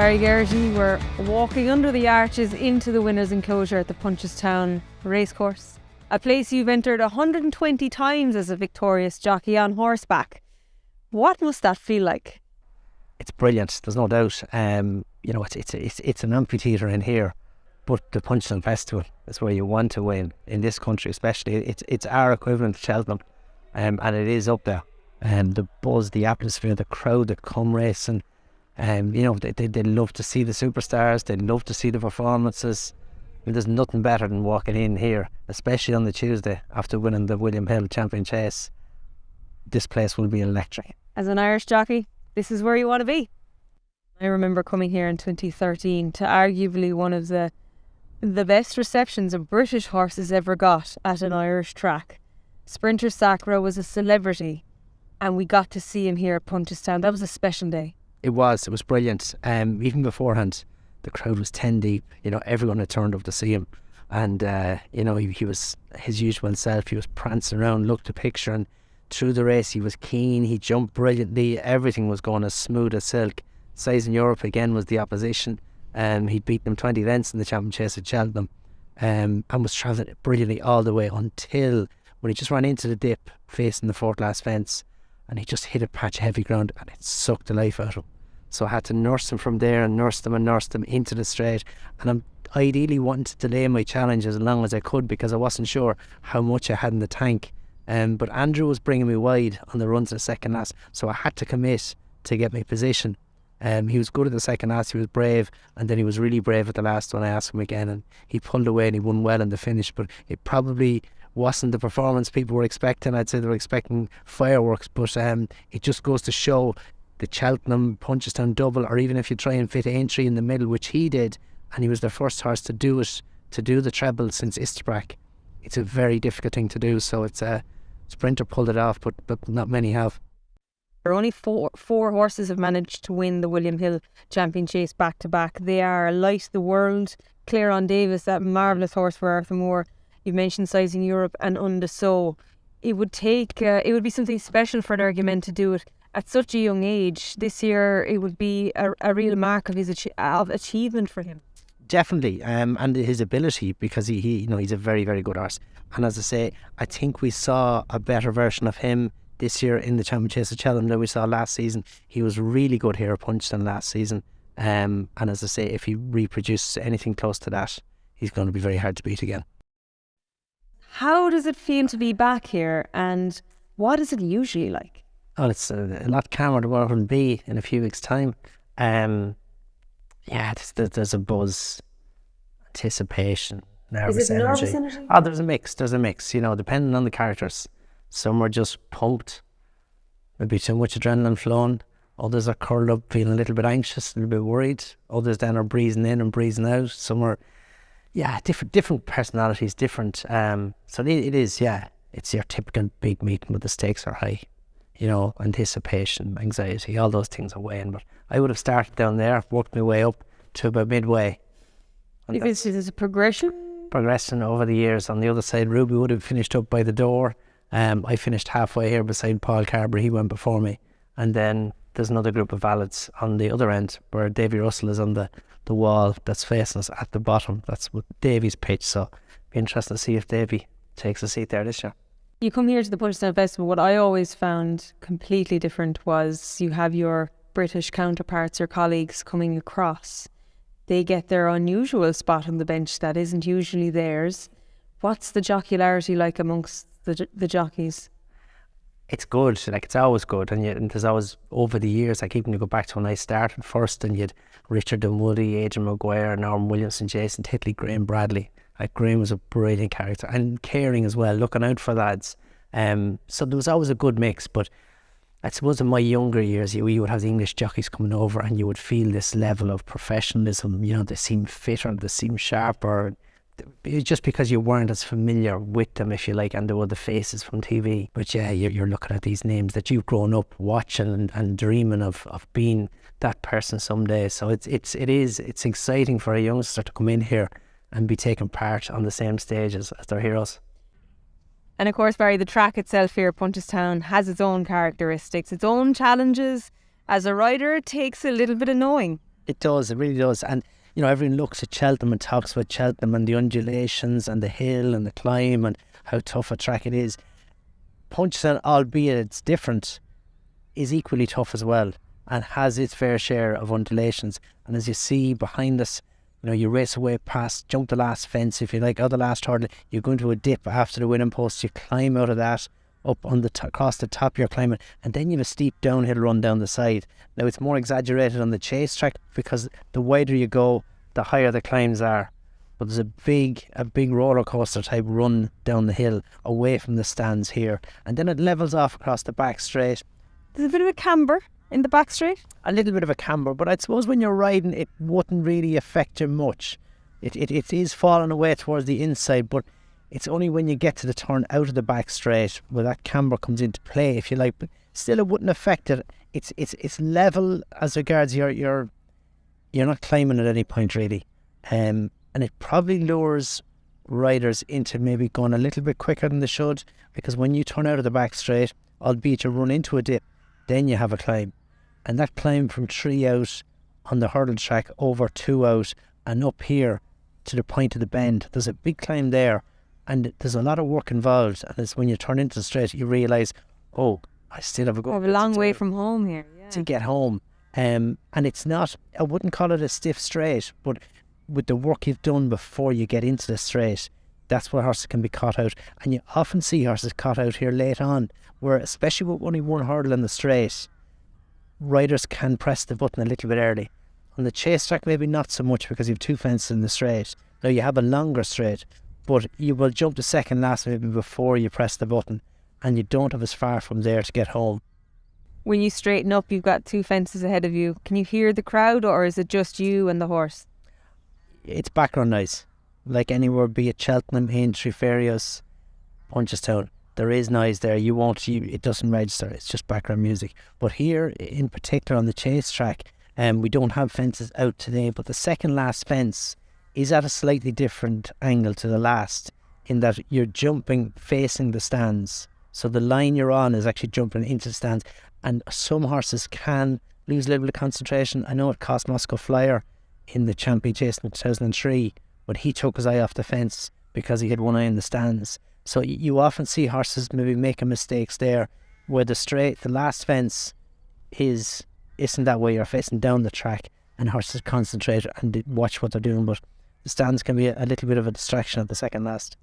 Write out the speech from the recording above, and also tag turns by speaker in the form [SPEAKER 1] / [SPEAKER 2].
[SPEAKER 1] Barry were walking under the arches into the winner's enclosure at the Punchestown Racecourse, a place you've entered 120 times as a victorious jockey on horseback. What must that feel like?
[SPEAKER 2] It's brilliant. There's no doubt. Um, you know, it's it's it's it's an amphitheatre in here, but the Punchestown Festival is where you want to win in this country, especially. It's it's our equivalent to Cheltenham, um, and it is up there. And um, the buzz, the atmosphere, the crowd that come racing um, you know, they, they, they love to see the superstars, they love to see the performances. I mean, there's nothing better than walking in here, especially on the Tuesday after winning the William Hill Champion Chase. This place will be electric.
[SPEAKER 1] As an Irish jockey, this is where you want to be. I remember coming here in 2013 to arguably one of the the best receptions a British horse has ever got at an Irish track. Sprinter Sacre was a celebrity, and we got to see him here at Punchestown. That was a special day.
[SPEAKER 2] It was. It was brilliant. Um, even beforehand, the crowd was ten deep. You know, everyone had turned up to see him, and uh, you know he, he was his usual self. He was prancing around, looked a picture, and through the race he was keen. He jumped brilliantly. Everything was going as smooth as silk. Sizing Europe again was the opposition. Um, he'd beaten them twenty lengths in the champion chase at Cheltenham, um, and was travelling brilliantly all the way until when he just ran into the dip facing the fourth last fence and he just hit a patch of heavy ground and it sucked the life out of him. So I had to nurse him from there and nurse them and nurse them into the straight. And I'm ideally wanting to delay my challenge as long as I could because I wasn't sure how much I had in the tank. Um, but Andrew was bringing me wide on the runs in the second last, so I had to commit to get my position. Um, he was good at the second last, he was brave, and then he was really brave at the last one. I asked him again, and he pulled away and he won well in the finish. But it probably wasn't the performance people were expecting. I'd say they were expecting fireworks, but um, it just goes to show the Cheltenham Punchestown double, or even if you try and fit Aintree in the middle, which he did, and he was the first horse to do it, to do the treble since Istabraq. It's a very difficult thing to do, so it's a sprinter pulled it off, but but not many have.
[SPEAKER 1] There are only four four horses have managed to win the William Hill Champion Chase back to back. They are Light the World, Klairon Davis, that marvellous horse for Arthur Moore, You've mentioned Sizing Europe and Un de Sceaux. It would take, uh, it would be something special for Energumene to do it at such a young age. This year, it would be a, a real mark of his of achievement for him.
[SPEAKER 2] Definitely, um, and his ability because he, he, you know, he's a very, very good horse. And as I say, I think we saw a better version of him this year in the Champion Chase of Cheltenham than we saw last season. He was really good here at Punchestown last season. Um, and as I say, if he reproduces anything close to that, he's going to be very hard to beat again.
[SPEAKER 1] How does it feel to be back here, and what is it usually like?
[SPEAKER 2] Oh, it's a, a lot calmer than what it will be in a few weeks' time. Um, yeah, there's, there's a buzz, anticipation, nervous
[SPEAKER 1] is it
[SPEAKER 2] energy.
[SPEAKER 1] Nervous energy.
[SPEAKER 2] Oh, there's a mix. There's a mix. You know, depending on the characters. Some are just pumped, maybe too much adrenaline flowing. Others are curled up, feeling a little bit anxious, a little bit worried. Others then are breezing in and breezing out. Some are yeah, different different personalities, different. Um, so it, it is, yeah, it's your typical big meeting, but the stakes are high. You know, anticipation, anxiety, all those things are weighing. But I would have started down there, worked my way up to about midway.
[SPEAKER 1] If it's, it's a progression,
[SPEAKER 2] progressing over the years. On the other side, Ruby would have finished up by the door. Um, I finished halfway here beside Paul Carberry. He went before me, and then there's another group of valets on the other end where Davy Russell is on the the wall that's facing us at the bottom. That's what Davy's pitch. So be interesting to see if Davy takes a seat there this year.
[SPEAKER 1] You come here to the Punchestown Festival. What I always found completely different was you have your British counterparts, your colleagues coming across. They get their unusual spot on the bench that isn't usually theirs. What's the jocularity like amongst the the jockeys?
[SPEAKER 2] It's good. Like it's always good, and, and there's always over the years. I like even you go back to when I started first, and you'd Richard Dunwoody, Adrian Maguire, Norman Williamson, Jason Titley, Graham Bradley. Like Graham was a brilliant character and caring as well, looking out for lads. Um, so there was always a good mix. But I suppose in my younger years, you, you would have the English jockeys coming over, and you would feel this level of professionalism. You know, they seem fitter, they seem sharper just because you weren't as familiar with them, if you like, and there were the faces from TV. But yeah, you're, you're looking at these names that you've grown up watching and, and dreaming of, of being that person someday. So it's it's it is it's exciting for a youngster to come in here and be taking part on the same stage as, as their heroes.
[SPEAKER 1] And of course, Barry, the track itself here at Punchestown has its own characteristics, its own challenges. As a rider, it takes a little bit of knowing.
[SPEAKER 2] It does, it really does. And you know, everyone looks at Cheltenham and talks about Cheltenham and the undulations and the hill and the climb and how tough a track it is. Punchestown, albeit it's different, is equally tough as well and has its fair share of undulations. And as you see behind us, you know, you race away past, jump the last fence, if you like, or the last hurdle, you go into a dip after the winning post, you climb out of that, up on the t- across the top you're climbing, and then you have a steep downhill run down the side. Now it's more exaggerated on the chase track because the wider you go, the higher the climbs are. But there's a big, a big roller coaster type run down the hill away from the stands here, and then it levels off across the back straight.
[SPEAKER 1] There's a bit of a camber in the back straight.
[SPEAKER 2] A little bit of a camber, but I suppose when you're riding, it wouldn't really affect you much. It, it, it is falling away towards the inside, but it's only when you get to the turn out of the back straight where that camber comes into play, if you like. But still, it wouldn't affect it. It's it's it's level as regards your your you're not climbing at any point really, um, and it probably lures riders into maybe going a little bit quicker than they should because when you turn out of the back straight, albeit you run into a dip, then you have a climb, and that climb from three out on the hurdle track over two out and up here to the point of the bend. There's a big climb there and there's a lot of work involved. And it's when you turn into the straight, you realise, oh, I still have a go.
[SPEAKER 1] I have a long way from home here. Yeah.
[SPEAKER 2] to get home. Um, and it's not, I wouldn't call it a stiff straight, but with the work you've done before you get into the straight, that's where horses can be caught out. And you often see horses caught out here late on, where especially with only one hurdle in the straight, riders can press the button a little bit early. On the chase track, maybe not so much because you have two fences in the straight. Now you have a longer straight, but you will jump the second last maybe before you press the button, and you don't have as far from there to get home.
[SPEAKER 1] When you straighten up, you've got two fences ahead of you. Can you hear the crowd, or is it just you and the horse?
[SPEAKER 2] It's background noise, like anywhere, be it Cheltenham, Aintree, Fairyhouse, Punchestown. There is noise there. You won't. You, it doesn't register. It's just background music. But here, in particular, on the chase track, um, we don't have fences out today. But the second last fence is at a slightly different angle to the last, in that you're jumping facing the stands. So the line you're on is actually jumping into the stands, and some horses can lose a little bit of concentration. I know it cost Moscow Flyer in the Champion Chase in 2003, but he took his eye off the fence because he had one eye in the stands. So you often see horses maybe making mistakes there, where the straight, the last fence, is isn't that way. You're facing down the track, and horses concentrate and watch what they're doing. But the stands can be a, a little bit of a distraction at the second last.